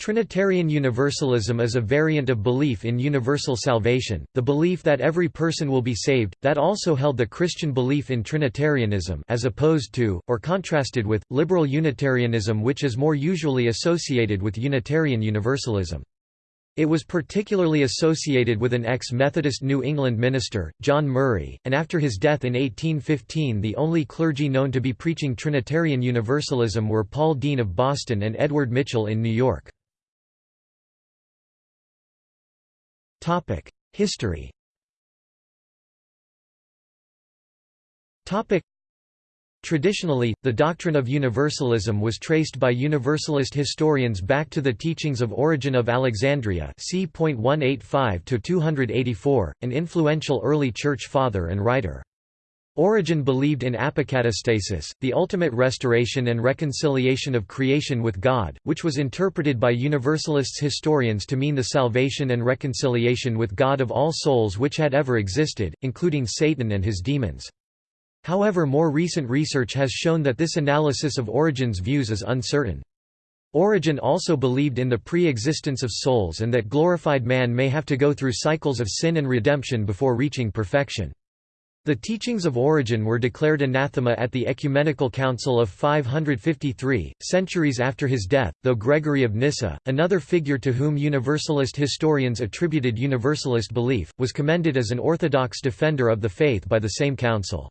Trinitarian Universalism is a variant of belief in universal salvation, the belief that every person will be saved, that also held the Christian belief in Trinitarianism as opposed to, or contrasted with, liberal Unitarianism which is more usually associated with Unitarian Universalism. It was particularly associated with an ex-Methodist New England minister, John Murray, and after his death in 1815 the only clergy known to be preaching Trinitarian Universalism were Paul Dean of Boston and Edward Mitchell in New York. Topic: History. Topic: Traditionally, the doctrine of universalism was traced by Universalist historians back to the teachings of Origen of Alexandria c. 185–284, an influential early Church father and writer. Origen believed in apokatastasis, the ultimate restoration and reconciliation of creation with God, which was interpreted by Universalists historians to mean the salvation and reconciliation with God of all souls which had ever existed, including Satan and his demons. However more recent research has shown that this analysis of Origen's views is uncertain. Origen also believed in the pre-existence of souls and that glorified man may have to go through cycles of sin and redemption before reaching perfection. The teachings of Origen were declared anathema at the Ecumenical Council of 553, centuries after his death, though Gregory of Nyssa, another figure to whom Universalist historians attributed Universalist belief, was commended as an orthodox defender of the faith by the same council.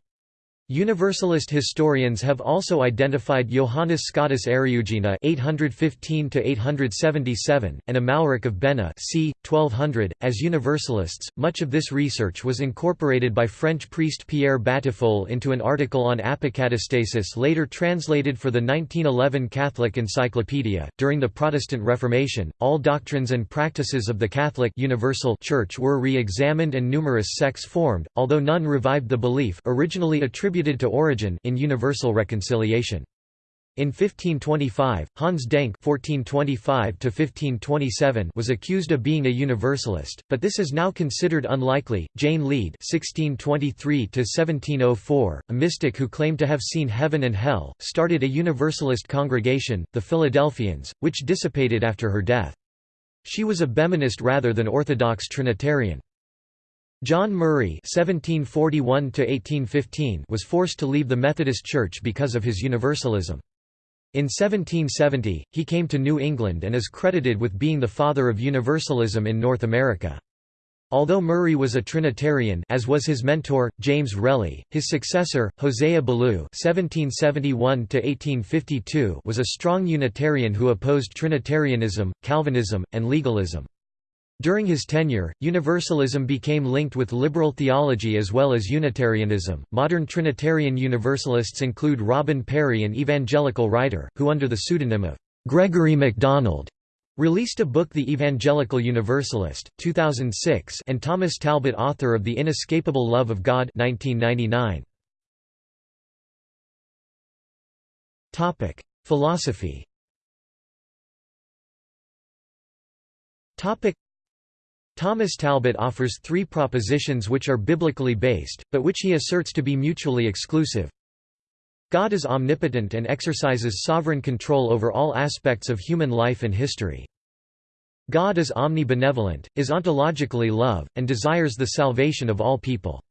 Universalist historians have also identified Johannes Scotus Eriugena (815–877) and Amalric of Bena (c. 1200) as Universalists. Much of this research was incorporated by French priest Pierre Batiffol into an article on apokatastasis, later translated for the 1911 Catholic Encyclopedia. During the Protestant Reformation, all doctrines and practices of the Catholic Universal Church were re-examined and numerous sects formed, although none revived the belief originally attributed attributed to Origen in universal reconciliation. In 1525, Hans Denck (1425–1527) was accused of being a Universalist, but this is now considered unlikely. Jane Lead (1623–1704), a mystic who claimed to have seen heaven and hell, started a Universalist congregation, the Philadelphians, which dissipated after her death. She was a Behmenist rather than Orthodox Trinitarian. John Murray (1741–1815) was forced to leave the Methodist Church because of his Universalism. In 1770, he came to New England and is credited with being the father of Universalism in North America. Although Murray was a Trinitarian as was his mentor, James Relly, his successor, Hosea Ballou was a strong Unitarian who opposed Trinitarianism, Calvinism, and legalism. During his tenure, Universalism became linked with liberal theology as well as Unitarianism. Modern Trinitarian Universalists include Robin Parry, an evangelical writer, who under the pseudonym of Gregory MacDonald released a book The Evangelical Universalist, 2006, and Thomas Talbott author of The Inescapable Love of God, 1999. Topic: Philosophy. Thomas Talbott offers three propositions which are biblically based, but which he asserts to be mutually exclusive. God is omnipotent and exercises sovereign control over all aspects of human life and history. God is omnibenevolent, is ontologically love, and desires the salvation of all people.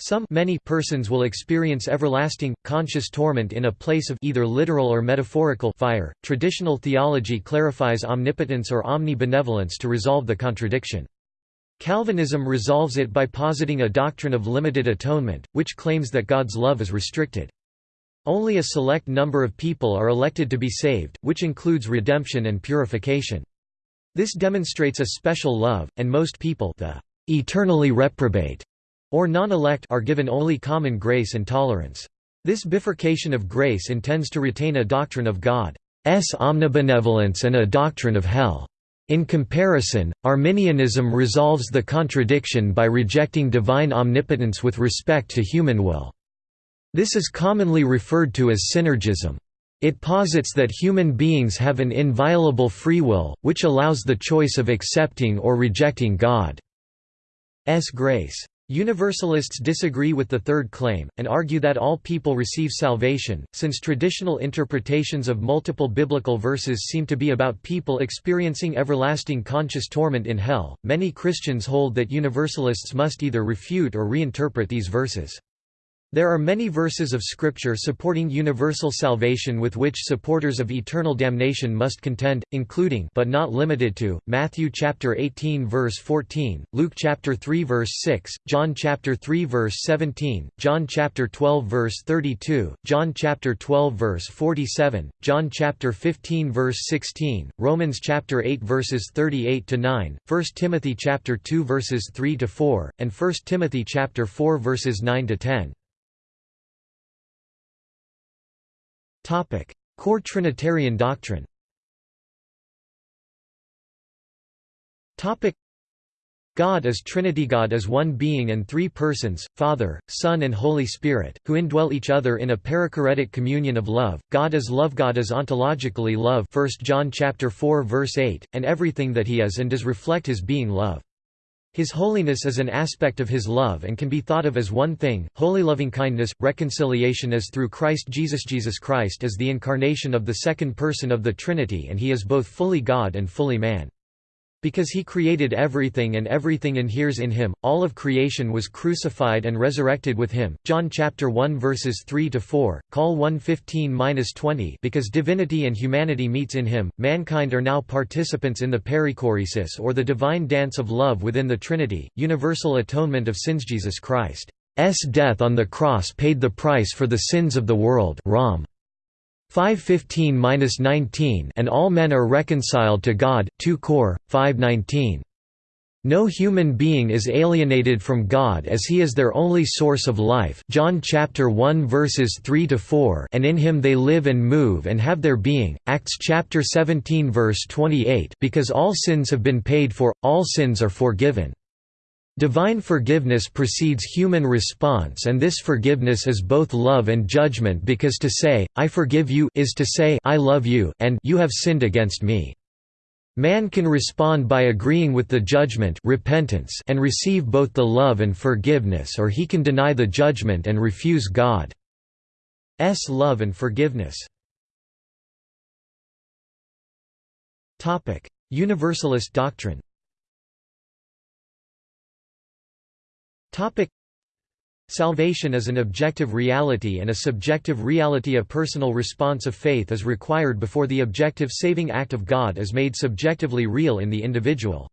Some many persons will experience everlasting, conscious torment in a place of either literal or metaphorical fire. Traditional theology clarifies omnipotence or omnibenevolence to resolve the contradiction. Calvinism resolves it by positing a doctrine of limited atonement, which claims that God's love is restricted. Only a select number of people are elected to be saved, which includes redemption and purification. This demonstrates a special love, and most people the eternally reprobate or non-elect are given only common grace and tolerance. This bifurcation of grace intends to retain a doctrine of God's omnibenevolence and a doctrine of hell. In comparison, Arminianism resolves the contradiction by rejecting divine omnipotence with respect to human will. This is commonly referred to as synergism. It posits that human beings have an inviolable free will, which allows the choice of accepting or rejecting God's grace. Universalists disagree with the third claim, and argue that all people receive salvation, since traditional interpretations of multiple biblical verses seem to be about people experiencing everlasting conscious torment in hell. Many Christians hold that Universalists must either refute or reinterpret these verses. There are many verses of Scripture supporting universal salvation with which supporters of eternal damnation must contend, including but not limited to, Matthew chapter 18 verse 14, Luke chapter 3 verse 6, John chapter 3 verse 17, John chapter 12 verse 32, John chapter 12 verse 47, John chapter 15 verse 16, Romans chapter 8 verses 38 to 9, 1 Timothy chapter 2 verses 3 to 4, and 1 Timothy chapter 4 verses 9 to 10. Core Trinitarian doctrine God is Trinity God is one being and three persons, Father, Son and Holy Spirit, who indwell each other in a perichoretic communion of love. God is love God is ontologically love 1 John chapter 4 verse 8, and everything that he is and does reflect his being love. His holiness is an aspect of his love and can be thought of as one thing, holy lovingkindness, reconciliation is through Christ Jesus Jesus Christ is the incarnation of the second person of the Trinity and he is both fully God and fully man. Because he created everything and everything inheres in him, all of creation was crucified and resurrected with him. John chapter 1 verses 3 to 4, Col 115-20 Because divinity and humanity meets in him, mankind are now participants in the perichoresis or the divine dance of love within the Trinity, universal atonement of sins Jesus Christ's death on the cross paid the price for the sins of the world Rom. 515-19 and all men are reconciled to God 2 Cor 519 no human being is alienated from God as he is their only source of life John chapter 1 verses 3 to 4 and in him they live and move and have their being Acts chapter 17 verse 28 because all sins have been paid for all sins are forgiven Divine forgiveness precedes human response and this forgiveness is both love and judgment because to say, I forgive you is to say I love you and you have sinned against me. Man can respond by agreeing with the judgment repentance and receive both the love and forgiveness or he can deny the judgment and refuse God's love and forgiveness. Universalist doctrine Topic Salvation is an objective reality and a subjective reality a personal response of faith is required before the objective saving act of God is made subjectively real in the individual's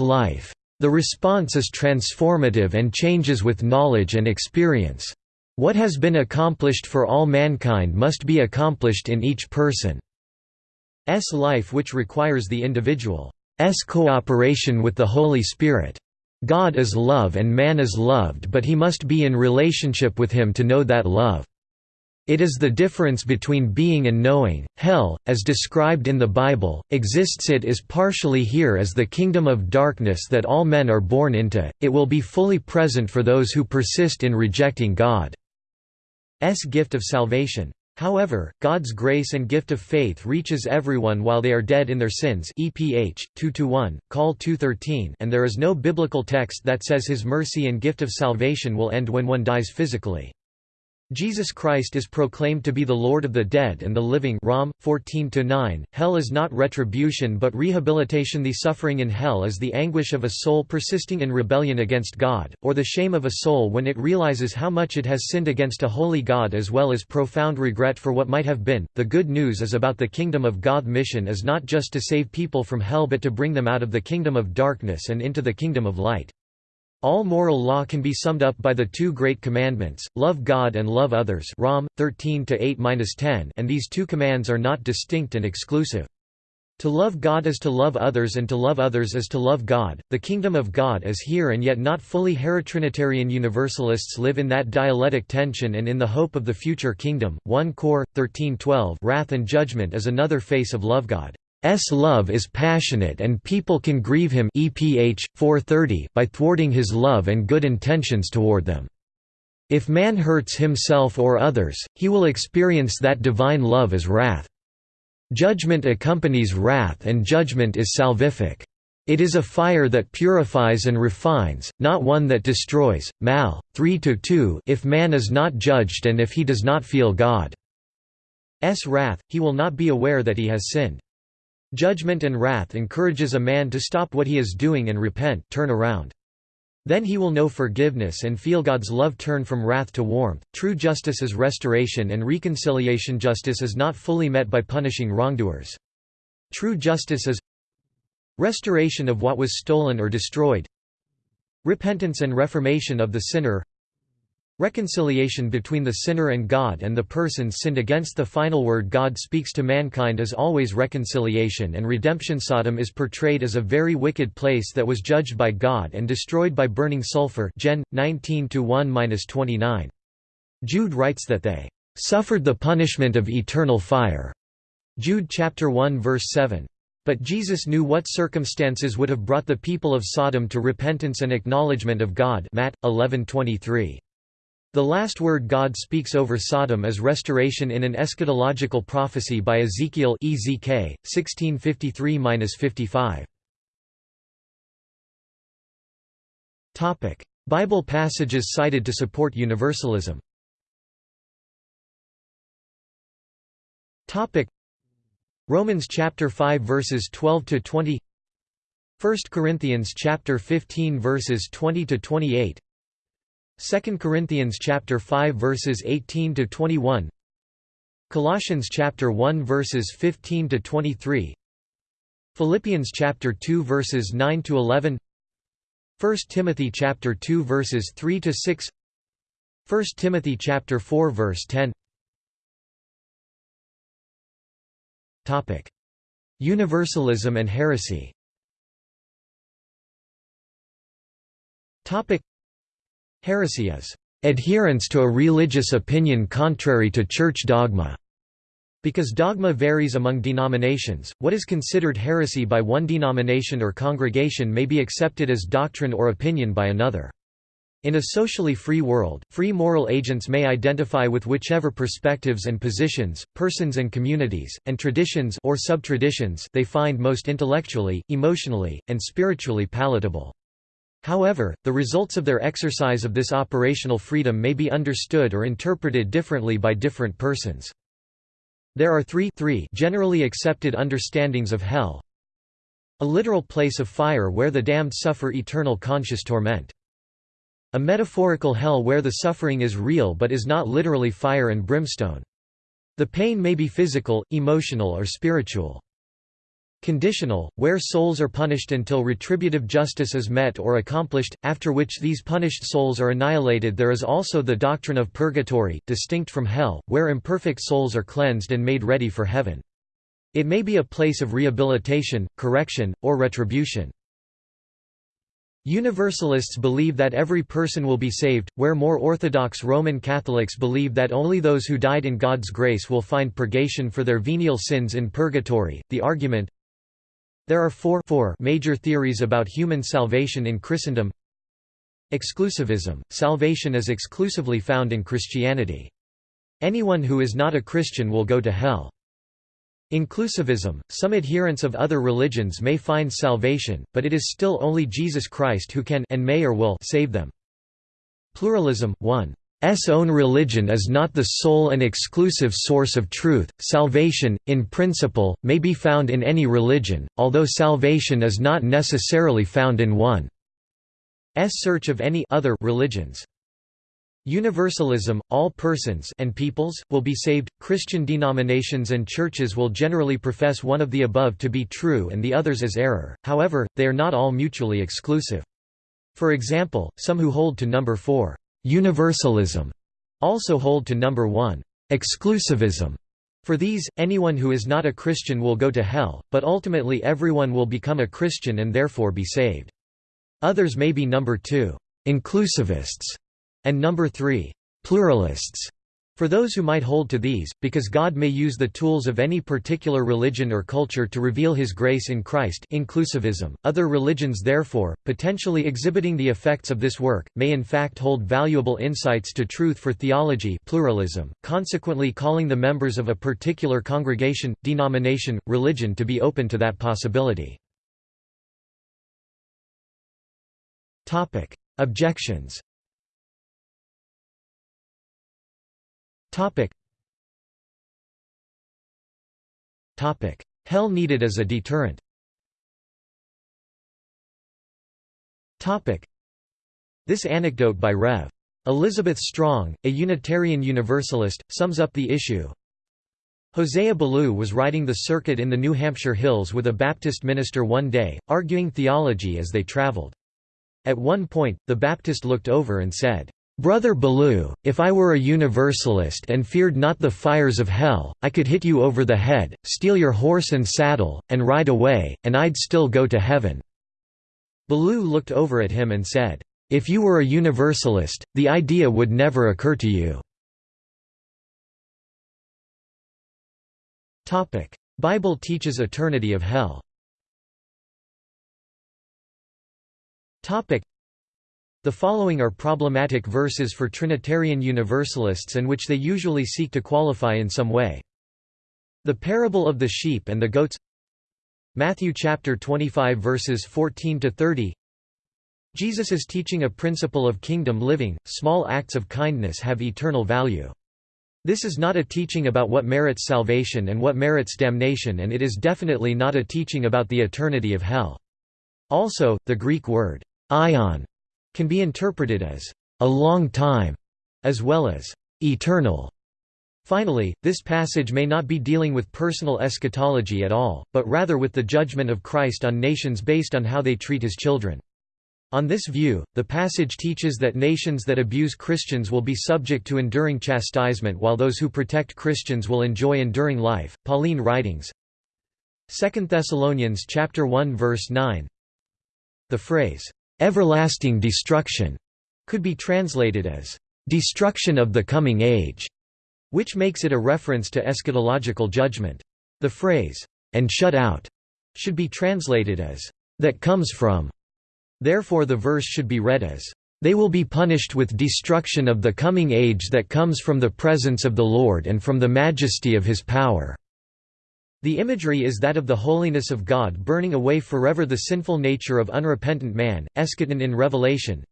life. The response is transformative and changes with knowledge and experience. What has been accomplished for all mankind must be accomplished in each person's life which requires the individual's cooperation with the Holy Spirit. God is love and man is loved but he must be in relationship with him to know that love. It is the difference between being and knowing. Hell, as described in the Bible, exists it is partially here as the kingdom of darkness that all men are born into, it will be fully present for those who persist in rejecting God's gift of salvation. However, God's grace and gift of faith reaches everyone while they are dead in their sins EPH, 2–1, Col 213 and there is no biblical text that says his mercy and gift of salvation will end when one dies physically. Jesus Christ is proclaimed to be the Lord of the dead and the living Rom 14-9. Hell is not retribution but rehabilitation The suffering in hell is the anguish of a soul persisting in rebellion against God, or the shame of a soul when it realizes how much it has sinned against a holy God as well as profound regret for what might have been. The good news is about the kingdom of God mission is not just to save people from hell but to bring them out of the kingdom of darkness and into the kingdom of light. All moral law can be summed up by the two great commandments, love God and love others Rom, 13–8–10 and these two commands are not distinct and exclusive. To love God is to love others and to love others is to love God. The kingdom of God is here and yet not fully here Trinitarian Universalists live in that dialectic tension and in the hope of the future kingdom. 1 Cor 13:12 Wrath and judgment is another face of love God. S love is passionate and people can grieve him EPH 430 by thwarting his love and good intentions toward them. If man hurts himself or others, he will experience that divine love as wrath. Judgment accompanies wrath and judgment is salvific. It is a fire that purifies and refines, not one that destroys. Mal. 3–2 If man is not judged and if he does not feel God's wrath, he will not be aware that he has sinned. Judgment and wrath encourages a man to stop what he is doing and repent turn around. Then he will know forgiveness and feel God's love turn from wrath to warmth. True justice is restoration and reconciliation. Justice is not fully met by punishing wrongdoers. True justice is restoration of what was stolen or destroyed, repentance and reformation of the sinner, Reconciliation between the sinner and God and the person sinned against the final word God speaks to mankind is always reconciliation and redemption. Sodom is portrayed as a very wicked place that was judged by God and destroyed by burning sulfur Gen. 19-1-29. Jude writes that they "...suffered the punishment of eternal fire." Jude chapter 1 verse 7. But Jesus knew what circumstances would have brought the people of Sodom to repentance and acknowledgement of God Matt 11:23. The last word God speaks over Sodom is restoration in an eschatological prophecy by Ezekiel EZK 1653-55. Topic: Bible passages cited to support universalism. Topic: Romans chapter 5 verses 12 to 20 1 Corinthians chapter 15 verses 20 to 28 2 Corinthians chapter 5 verses 18 to 21 Colossians chapter 1 verses 15 to 23 Philippians chapter 2 verses 9 to 11 1 Timothy chapter 2 verses 3 to 6 1 Timothy chapter 4 verse 10 Topic. Universalism and heresy. Topic Heresy is adherence to a religious opinion contrary to church dogma. Because dogma varies among denominations, what is considered heresy by one denomination or congregation may be accepted as doctrine or opinion by another. In a socially free world, free moral agents may identify with whichever perspectives and positions, persons and communities, and traditions or sub-traditions they find most intellectually, emotionally, and spiritually palatable. However, the results of their exercise of this operational freedom may be understood or interpreted differently by different persons. There are three, three generally accepted understandings of hell. A literal place of fire where the damned suffer eternal conscious torment. A metaphorical hell where the suffering is real but is not literally fire and brimstone. The pain may be physical, emotional or spiritual. Conditional, where souls are punished until retributive justice is met or accomplished, after which these punished souls are annihilated There is also the doctrine of purgatory, distinct from hell, where imperfect souls are cleansed and made ready for heaven. It may be a place of rehabilitation, correction, or retribution. Universalists believe that every person will be saved, where more Orthodox Roman Catholics believe that only those who died in God's grace will find purgation for their venial sins in purgatory. The argument there are four, four major theories about human salvation in Christendom Exclusivism – Salvation is exclusively found in Christianity. Anyone who is not a Christian will go to hell. Inclusivism – Some adherents of other religions may find salvation, but it is still only Jesus Christ who can and may or will save them. Pluralism – 1. S own religion is not the sole and exclusive source of truth. Salvation, in principle, may be found in any religion, although salvation is not necessarily found in one. S search of any other religions. Universalism, all persons and peoples, will be saved. Christian denominations and churches will generally profess one of the above to be true and the others as error, however, they are not all mutually exclusive. For example, some who hold to number 4 Universalism also hold to number 1 exclusivism. For these, anyone who is not a Christian will go to hell, but ultimately everyone will become a Christian and therefore be saved. Others may be number 2 inclusivists and number 3 pluralists. For those who might hold to these, because God may use the tools of any particular religion or culture to reveal his grace in Christ inclusivism, other religions therefore, potentially exhibiting the effects of this work, may in fact hold valuable insights to truth for theology pluralism, consequently calling the members of a particular congregation, denomination, religion to be open to that possibility. Objections Hell needed as a deterrent Topic. This anecdote by Rev. Elizabeth Strong, a Unitarian Universalist, sums up the issue. Hosea Ballou was riding the circuit in the New Hampshire hills with a Baptist minister one day, arguing theology as they traveled. At one point, the Baptist looked over and said, Brother Ballou, if I were a Universalist and feared not the fires of hell, I could hit you over the head, steal your horse and saddle, and ride away, and I'd still go to heaven." Ballou looked over at him and said, "'If you were a Universalist, the idea would never occur to you." Bible teaches eternity of hell the following are problematic verses for Trinitarian Universalists and which they usually seek to qualify in some way. The parable of the sheep and the goats Matthew chapter 25 verses 14 to 30 Jesus is teaching a principle of kingdom living, small acts of kindness have eternal value. This is not a teaching about what merits salvation and what merits damnation and it is definitely not a teaching about the eternity of hell. Also, the Greek word, aion, can be interpreted as a long time, as well as eternal. Finally, this passage may not be dealing with personal eschatology at all, but rather with the judgment of Christ on nations based on how they treat his children. On this view, the passage teaches that nations that abuse Christians will be subject to enduring chastisement while those who protect Christians will enjoy enduring life. Pauline writings 2 Thessalonians chapter 1 verse 9 The phrase everlasting destruction could be translated as destruction of the coming age, which makes it a reference to eschatological judgment. The phrase, and shut out, should be translated as that comes from. Therefore the verse should be read as they will be punished with destruction of the coming age that comes from the presence of the Lord and from the majesty of his power. The imagery is that of the holiness of God burning away forever the sinful nature of unrepentant man, eschaton in Revelation.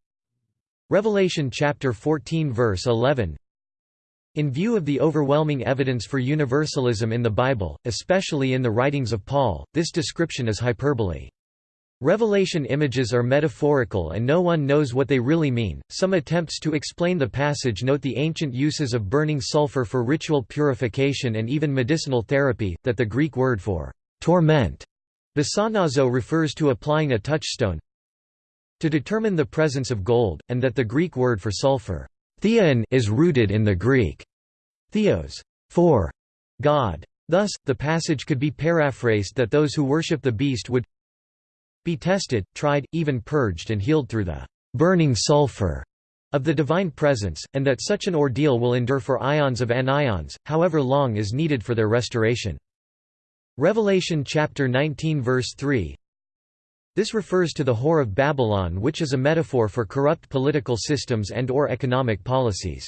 Revelation chapter 14 verse 11 In view of the overwhelming evidence for universalism in the Bible, especially in the writings of Paul, this description is hyperbole. Revelation images are metaphorical and no one knows what they really mean. Some attempts to explain the passage note the ancient uses of burning sulfur for ritual purification and even medicinal therapy, that the Greek word for torment, basanizo refers to applying a touchstone to determine the presence of gold, and that the Greek word for sulfur theon is rooted in the Greek theos for God. Thus, the passage could be paraphrased that those who worship the beast would be tested, tried, even purged and healed through the burning sulfur of the divine presence, and that such an ordeal will endure for ions of anions, however long is needed for their restoration. Revelation chapter 19 verse 3 This refers to the whore of Babylon which is a metaphor for corrupt political systems and or economic policies.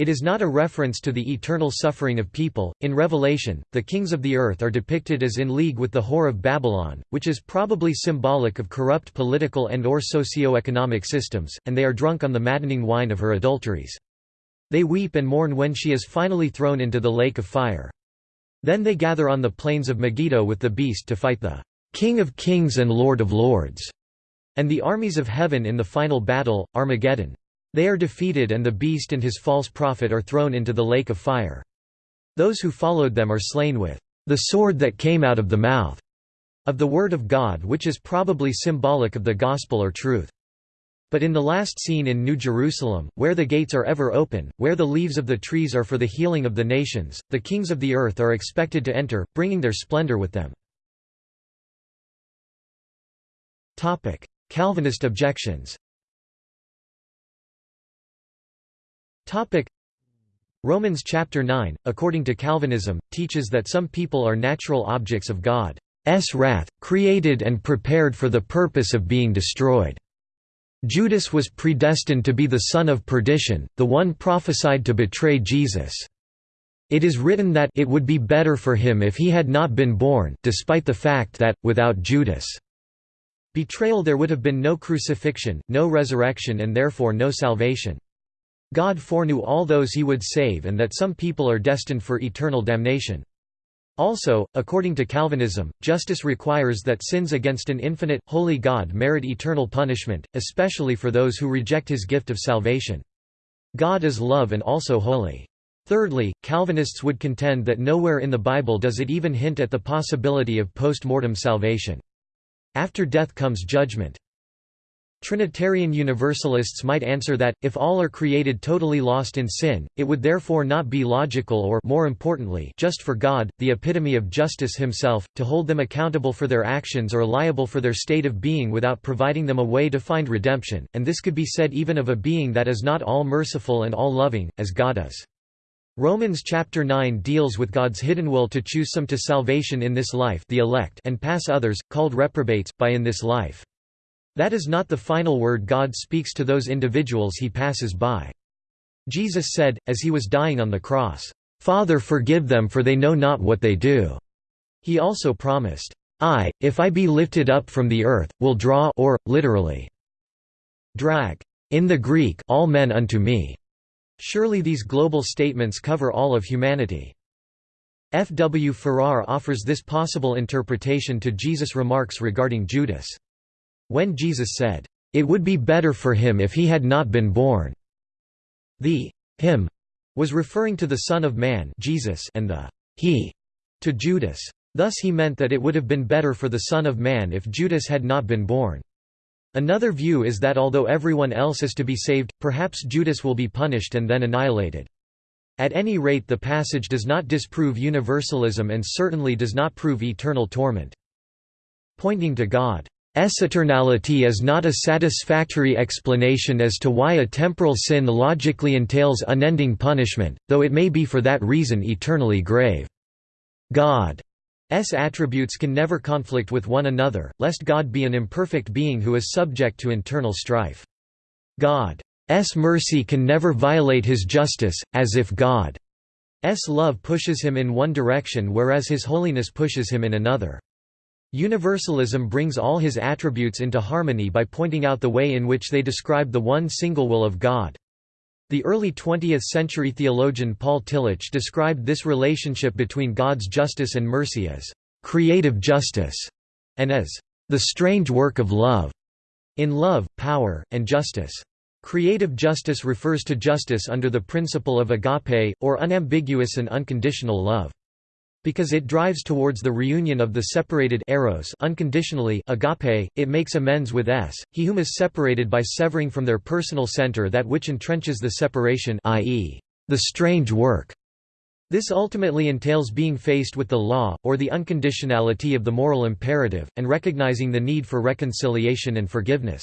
It is not a reference to the eternal suffering of people. In Revelation, the kings of the earth are depicted as in league with the whore of Babylon, which is probably symbolic of corrupt political and or socio-economic systems, and they are drunk on the maddening wine of her adulteries. They weep and mourn when she is finally thrown into the lake of fire. Then they gather on the plains of Megiddo with the beast to fight the King of kings and Lord of lords, and the armies of heaven in the final battle, Armageddon. They are defeated and the beast and his false prophet are thrown into the lake of fire. Those who followed them are slain with the sword that came out of the mouth of the word of God which is probably symbolic of the gospel or truth. But in the last scene in New Jerusalem, where the gates are ever open, where the leaves of the trees are for the healing of the nations, the kings of the earth are expected to enter, bringing their splendor with them. Calvinist objections Romans chapter 9, according to Calvinism, teaches that some people are natural objects of God's wrath, created and prepared for the purpose of being destroyed. Judas was predestined to be the son of perdition, the one prophesied to betray Jesus. It is written that it would be better for him if he had not been born despite the fact that, without Judas' betrayal there would have been no crucifixion, no resurrection and therefore no salvation. God foreknew all those he would save and that some people are destined for eternal damnation. Also, according to Calvinism, justice requires that sins against an infinite, holy God merit eternal punishment, especially for those who reject his gift of salvation. God is love and also holy. Thirdly, Calvinists would contend that nowhere in the Bible does it even hint at the possibility of post-mortem salvation. After death comes judgment. Trinitarian Universalists might answer that, if all are created totally lost in sin, it would therefore not be logical or more importantly, just for God, the epitome of justice himself, to hold them accountable for their actions or liable for their state of being without providing them a way to find redemption, and this could be said even of a being that is not all merciful and all loving, as God is. Romans chapter 9 deals with God's hidden will to choose some to salvation in this life the elect and pass others, called reprobates, by in this life. That is not the final word God speaks to those individuals he passes by. Jesus said, as he was dying on the cross, "'Father forgive them for they know not what they do." He also promised, "'I, if I be lifted up from the earth, will draw or, literally, drag in the Greek all men unto me." Surely these global statements cover all of humanity. F. W. Farrar offers this possible interpretation to Jesus' remarks regarding Judas. When Jesus said, "'It would be better for him if he had not been born'", the him was referring to the Son of Man Jesus and the he to Judas. Thus he meant that it would have been better for the Son of Man if Judas had not been born. Another view is that although everyone else is to be saved, perhaps Judas will be punished and then annihilated. At any rate the passage does not disprove universalism and certainly does not prove eternal torment. Pointing to God eternality is not a satisfactory explanation as to why a temporal sin logically entails unending punishment, though it may be for that reason eternally grave. God's attributes can never conflict with one another, lest God be an imperfect being who is subject to internal strife. God's mercy can never violate his justice, as if God's love pushes him in one direction whereas his holiness pushes him in another. Universalism brings all his attributes into harmony by pointing out the way in which they describe the one single will of God. The early 20th-century theologian Paul Tillich described this relationship between God's justice and mercy as «creative justice» and as «the strange work of love» in love, power, and justice. Creative justice refers to justice under the principle of agape, or unambiguous and unconditional love. Because it drives towards the reunion of the separated eros unconditionally agape, it makes amends with s, he whom is separated by severing from their personal center that which entrenches the separation i.e., the strange work. This ultimately entails being faced with the law, or the unconditionality of the moral imperative, and recognizing the need for reconciliation and forgiveness.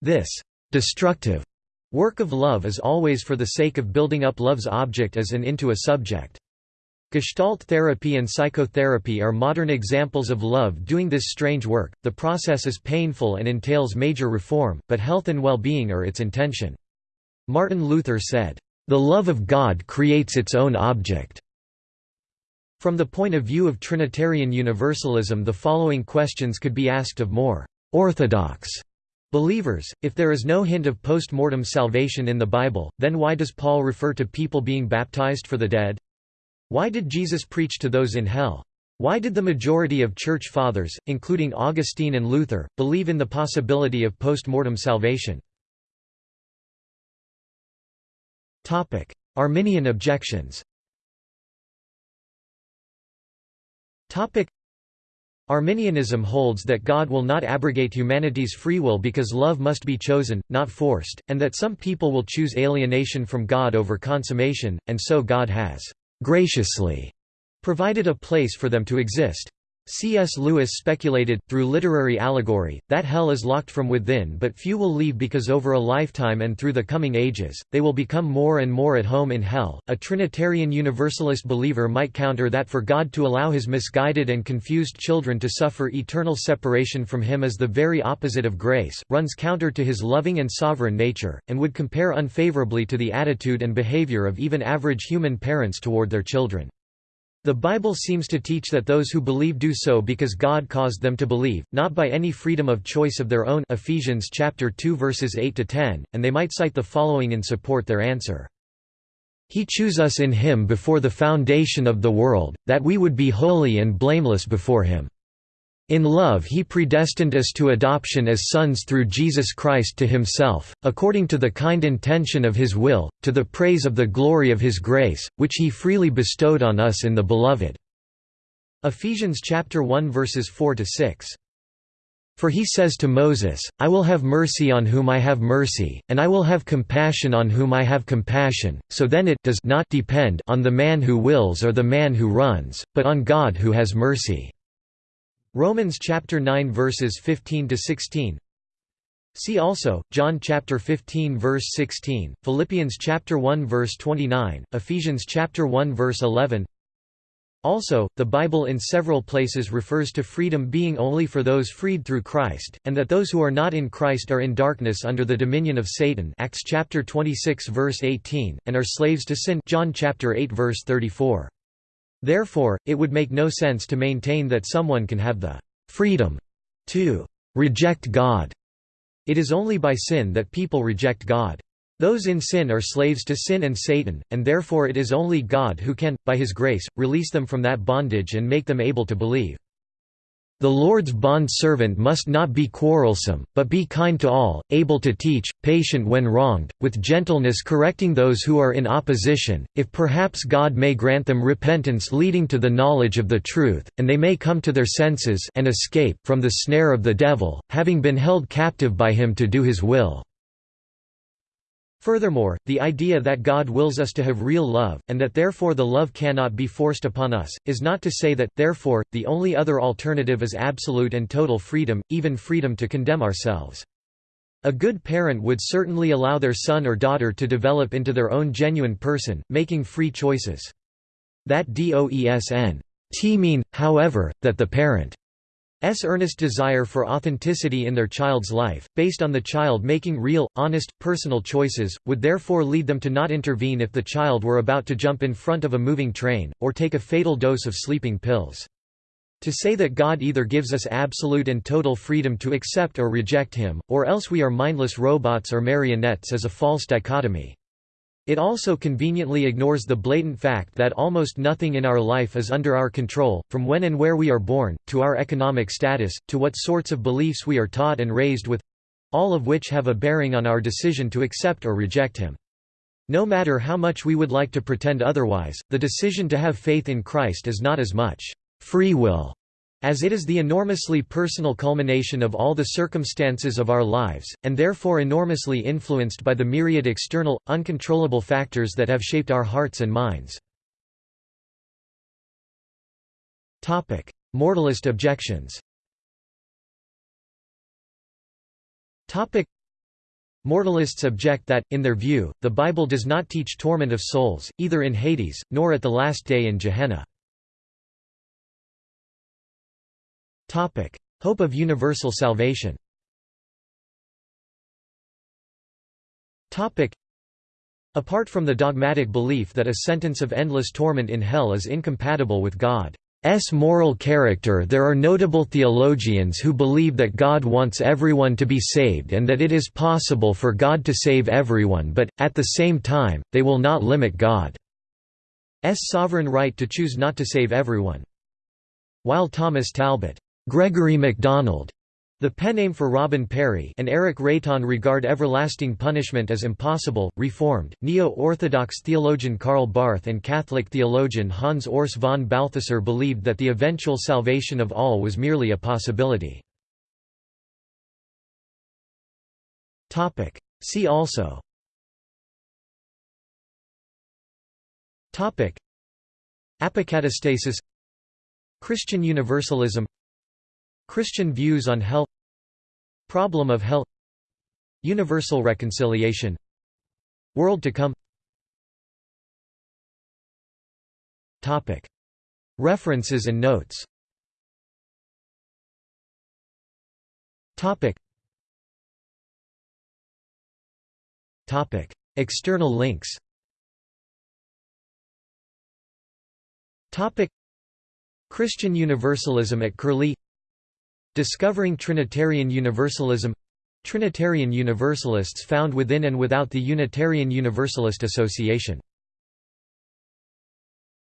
This destructive work of love is always for the sake of building up love's object as an into a subject. Gestalt therapy and psychotherapy are modern examples of love doing this strange work. The process is painful and entails major reform, but health and well-being are its intention. Martin Luther said, "The love of God creates its own object." From the point of view of Trinitarian Universalism the following questions could be asked of more orthodox believers, if there is no hint of post-mortem salvation in the Bible, then why does Paul refer to people being baptized for the dead? Why did Jesus preach to those in hell? Why did the majority of Church Fathers, including Augustine and Luther, believe in the possibility of post-mortem salvation? Arminian objections Arminianism holds that God will not abrogate humanity's free will because love must be chosen, not forced, and that some people will choose alienation from God over consummation, and so God has graciously provided a place for them to exist. C.S. Lewis speculated, through literary allegory, that hell is locked from within but few will leave because over a lifetime and through the coming ages, they will become more and more at home in hell. A Trinitarian Universalist believer might counter that for God to allow his misguided and confused children to suffer eternal separation from him is the very opposite of grace, runs counter to his loving and sovereign nature, and would compare unfavorably to the attitude and behavior of even average human parents toward their children. The Bible seems to teach that those who believe do so because God caused them to believe, not by any freedom of choice of their own Ephesians chapter 2 verses 8 to 10, and they might cite the following in support their answer. He chose us in him before the foundation of the world, that we would be holy and blameless before him. In love he predestined us to adoption as sons through Jesus Christ to himself, according to the kind intention of his will, to the praise of the glory of his grace, which he freely bestowed on us in the Beloved." Ephesians chapter 1 verses 4 to 6. For he says to Moses, I will have mercy on whom I have mercy, and I will have compassion on whom I have compassion, so then it does not depend on the man who wills or the man who runs, but on God who has mercy. Romans chapter 9 verses 15 to 16. See also John chapter 15 verse 16, Philippians chapter 1 verse 29, Ephesians chapter 1 verse 11. Also, the Bible in several places refers to freedom being only for those freed through Christ, and that those who are not in Christ are in darkness under the dominion of Satan Acts chapter 26 verse 18, and are slaves to sin John chapter 8 verse 34. Therefore, it would make no sense to maintain that someone can have the freedom to reject God. It is only by sin that people reject God. Those in sin are slaves to sin and Satan, and therefore it is only God who can, by his grace, release them from that bondage and make them able to believe. The Lord's bond-servant must not be quarrelsome, but be kind to all, able to teach, patient when wronged, with gentleness correcting those who are in opposition, if perhaps God may grant them repentance leading to the knowledge of the truth, and they may come to their senses and escape from the snare of the devil, having been held captive by him to do his will. Furthermore, the idea that God wills us to have real love, and that therefore the love cannot be forced upon us, is not to say that, therefore, the only other alternative is absolute and total freedom, even freedom to condemn ourselves. A good parent would certainly allow their son or daughter to develop into their own genuine person, making free choices. That doesn't mean, however, that the parent S earnest desire for authenticity in their child's life, based on the child making real, honest, personal choices, would therefore lead them to not intervene if the child were about to jump in front of a moving train, or take a fatal dose of sleeping pills. To say that God either gives us absolute and total freedom to accept or reject Him, or else we are mindless robots or marionettes is a false dichotomy. It also conveniently ignores the blatant fact that almost nothing in our life is under our control, from when and where we are born, to our economic status, to what sorts of beliefs we are taught and raised with—all of which have a bearing on our decision to accept or reject him. No matter how much we would like to pretend otherwise, the decision to have faith in Christ is not as much free will as it is the enormously personal culmination of all the circumstances of our lives, and therefore enormously influenced by the myriad external, uncontrollable factors that have shaped our hearts and minds. Mortalist objections Mortalists object that, in their view, the Bible does not teach torment of souls, either in Hades, nor at the last day in Gehenna. Hope of universal salvation. Apart from the dogmatic belief that a sentence of endless torment in hell is incompatible with God's moral character there are notable theologians who believe that God wants everyone to be saved and that it is possible for God to save everyone but, at the same time, they will not limit God's sovereign right to choose not to save everyone. While Thomas Talbott Gregory MacDonald, the pen name for Robin Parry and Eric Reitan regard everlasting punishment as impossible. Reformed, Neo-Orthodox theologian Karl Barth and Catholic theologian Hans Urs von Balthasar believed that the eventual salvation of all was merely a possibility. See also. Apocatastasis. Christian Universalism Christian views on hell Problem of hell Universal reconciliation World to come. References and notes. External links. Christian Universalism at Curlie Discovering Trinitarian Universalism. Trinitarian Universalists found within and without the Unitarian Universalist Association